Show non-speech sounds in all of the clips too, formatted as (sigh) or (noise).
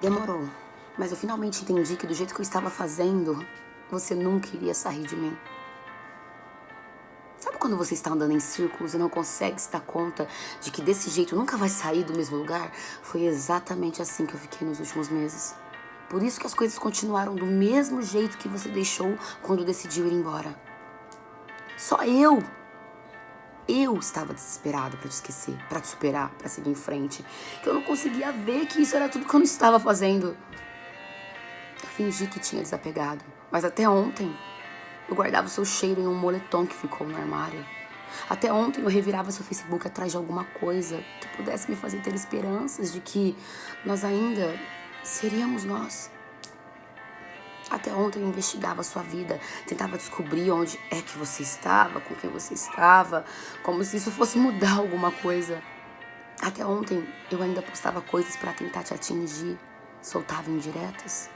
Demorou, mas eu finalmente entendi que do jeito que eu estava fazendo, você nunca iria sair de mim. Sabe quando você está andando em círculos e não consegue se dar conta de que desse jeito nunca vai sair do mesmo lugar? Foi exatamente assim que eu fiquei nos últimos meses. Por isso que as coisas continuaram do mesmo jeito que você deixou quando decidiu ir embora. Só eu eu estava desesperada para te esquecer, para te superar, para seguir em frente. Que eu não conseguia ver que isso era tudo que eu não estava fazendo. Eu fingi que tinha desapegado, mas até ontem eu guardava o seu cheiro em um moletom que ficou no armário. Até ontem eu revirava seu Facebook atrás de alguma coisa que pudesse me fazer ter esperanças de que nós ainda seríamos nós. Até ontem eu investigava a sua vida, tentava descobrir onde é que você estava, com quem você estava, como se isso fosse mudar (laughs) alguma coisa. Até ontem eu ainda postava coisas para tentar te atingir, soltava indiretas.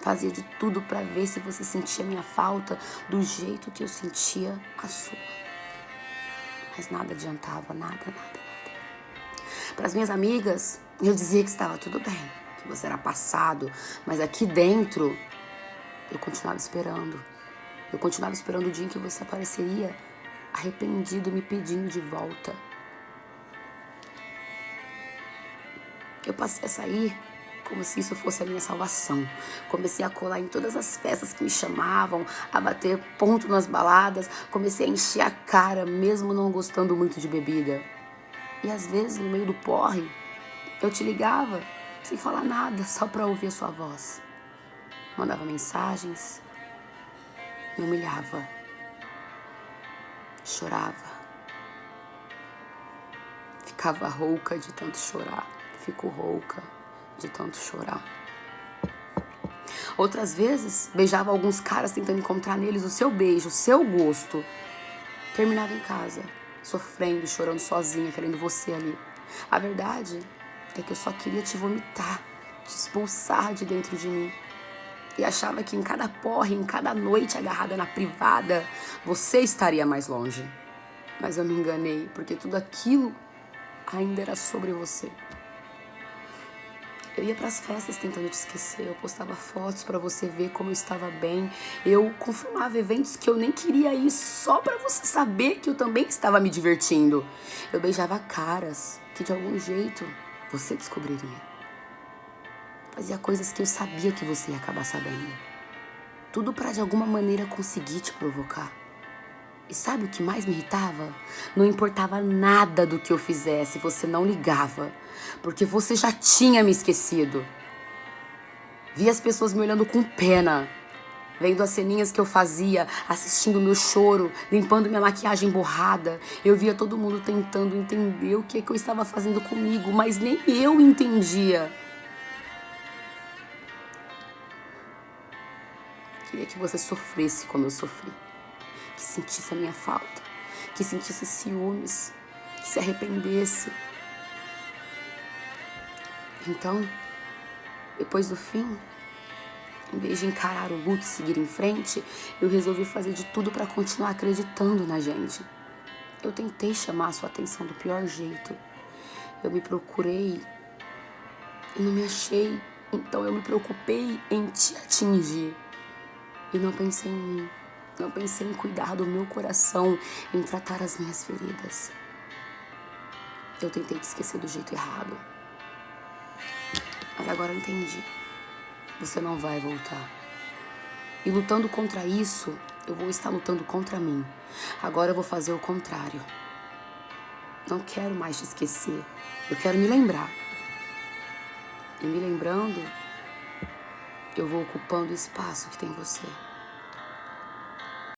Fazia de tudo para ver se você sentia minha falta do jeito que eu sentia a sua. Mas nada adiantava, nada, nada, nada. Para as minhas amigas, eu dizia que estava tudo bem, que você era passado, mas aqui dentro eu continuava esperando. Eu continuava esperando o dia em que você apareceria arrependido, me pedindo de volta. Eu passei a sair como se isso fosse a minha salvação. Comecei a colar em todas as festas que me chamavam, a bater ponto nas baladas, comecei a encher a cara, mesmo não gostando muito de bebida. E às vezes, no meio do porre, eu te ligava sem falar nada, só para ouvir a sua voz mandava mensagens, me humilhava, chorava, ficava rouca de tanto chorar, fico rouca de tanto chorar. Outras vezes, beijava alguns caras tentando encontrar neles o seu beijo, o seu gosto. Terminava em casa, sofrendo, chorando sozinha, querendo você ali. A verdade é que eu só queria te vomitar, te expulsar de dentro de mim e achava que em cada porre, em cada noite agarrada na privada, você estaria mais longe. Mas eu me enganei, porque tudo aquilo ainda era sobre você. Eu ia para as festas tentando te esquecer, eu postava fotos para você ver como eu estava bem. Eu confirmava eventos que eu nem queria ir só para você saber que eu também estava me divertindo. Eu beijava caras que de algum jeito você descobriria. Fazia coisas que eu sabia que você ia acabar sabendo. Tudo para de alguma maneira conseguir te provocar. E sabe o que mais me irritava? Não importava nada do que eu fizesse, você não ligava. Porque você já tinha me esquecido. Via as pessoas me olhando com pena. Vendo as ceninhas que eu fazia, assistindo meu choro, limpando minha maquiagem borrada. Eu via todo mundo tentando entender o que, é que eu estava fazendo comigo, mas nem eu entendia. Queria que você sofresse como eu sofri. Que sentisse a minha falta. Que sentisse ciúmes. Que se arrependesse. Então, depois do fim, em vez de encarar o luto e seguir em frente, eu resolvi fazer de tudo para continuar acreditando na gente. Eu tentei chamar a sua atenção do pior jeito. Eu me procurei e não me achei. Então eu me preocupei em te atingir. E não pensei em mim. Não pensei em cuidar do meu coração, em tratar as minhas feridas. Eu tentei te esquecer do jeito errado. Mas agora eu entendi. Você não vai voltar. E lutando contra isso, eu vou estar lutando contra mim. Agora eu vou fazer o contrário. Não quero mais te esquecer. Eu quero me lembrar. E me lembrando, eu vou ocupando o espaço que tem você.